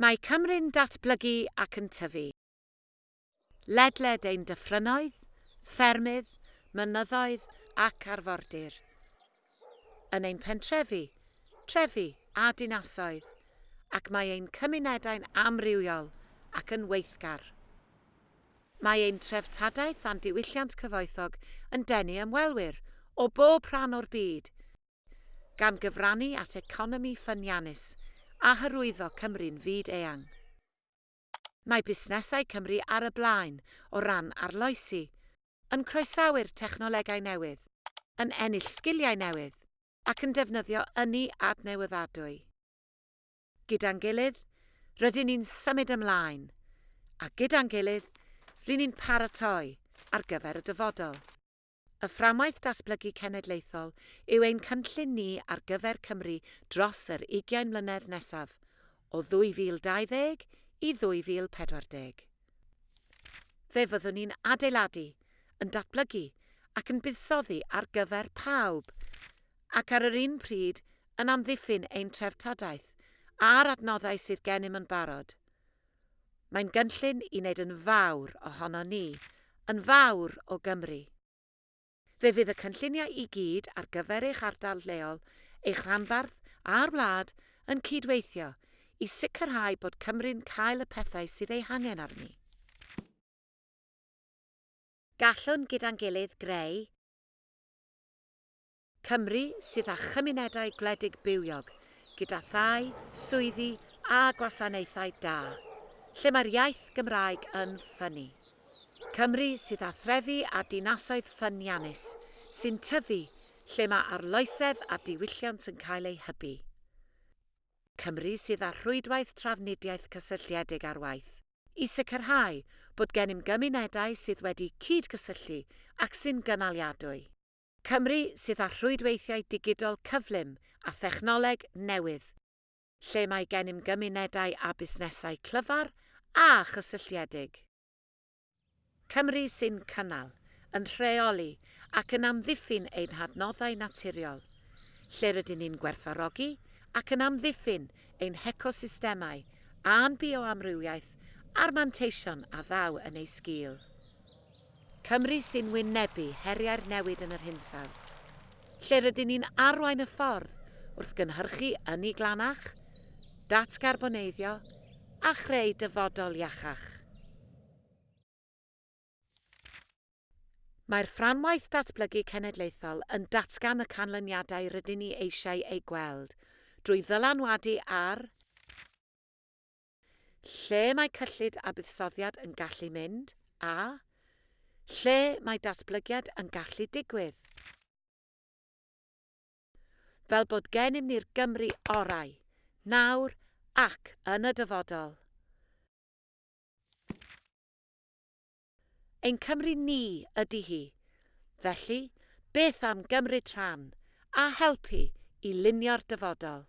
Mae Cymru'n datblygu ac yn tyfu. Ledled ein dyffrynoedd, ffermydd, mynyddoedd ac arfordir. Yn ein pentrefi, trefi a dinasoedd, ac mae ein cymunedau'n amrywiol ac yn weithgar. Mae ein treftadaeth a'n diwylliant cyfoethog yn denu ymwelwyr o bob rhan o'r byd, gan gyfrannu at economi ffyniannus – a hyrwyddo Cymru'n fyd eang. Mae busnesau Cymru ar y blaen o ran arloesi, yn croesawu'r technolegau newydd, yn ennill sgiliau newydd ac yn defnyddio ynni adnewyddadwy. Gyda'n gilydd, rydyn ni'n symud ymlaen, a gyda'n gilydd, rydyn ni'n paratoi ar gyfer y dyfodol. Y fframwaith datblygu cenedlaethol yw ein cynllun ni ar gyfer Cymru dros yr 20 mlynedd nesaf, o 2020 i 2040. Fe fyddwn ni'n adeiladu, yn datblygu ac yn buddsoddi ar gyfer pawb, ac ar yr un pryd yn amddiffyn ein treftadaeth a'r adnoddau sydd gennym yn barod. Mae'n gynllun i wneud yn fawr ohono ni, yn fawr o Gymru. Fe fydd y cynlluniau i gyd ar gyfer eich ardal leol, eich rhanbarth a'r wlad yn cydweithio i sicrhau bod Cymru'n cael y pethau sydd ei hangen arni. Gallwn gyda'n gilydd greu Cymru sydd â chymunedau gwledig bywiog, gyda thai, swyddi a gwasanaethau da, lle mae'r iaith Gymraeg yn ffynnu. Cymru sydd â threfi a dinasoedd ffyniannus, sy'n tyfu lle mae arloesedd a diwylliant yn cael ei hybu. Cymru sydd â rhwydwaith trafnidiaeth cysylltiedig ar waith, i sicrhau bod gennym gymunedau sydd wedi cydgysylltu ac sy'n gynaliadwy. Cymru sydd â rhwydweithiau digidol cyflym a thechnoleg newydd, lle mae gennym gymunedau a busnesau clyfar a chysylltiedig. Cymru sy'n cynnal, yn rheoli ac yn amddiffyn ein hadnoddau naturiol, lle rydyn ni'n gwerthfarogi ac yn amddiffyn ein hecosystemau a'n bioamrywiaeth a'r manteision a ddaw yn ei sgil. Cymru sy'n wynebu heriau'r newid yn yr hinsawdd, lle rydyn ni'n arwain y ffordd wrth gynhyrchu yn ei glanach, datgarboneiddio a chreu dyfodol iachach. Mae'r fframwaith datblygu cenedlaethol yn datgan y canlyniadau rydyn ni eisiau eu gweld drwy ddylanwadu ar lle mae cyllid a buddsoddiad yn gallu mynd a lle mae datblygiad yn gallu digwydd. Fel bod gennym ni'r Gymru orau, nawr ac yn y dyfodol. Ein Cymru ni ydy hi. Felly, beth am gymryd rhan a helpu i lunio'r dyfodol?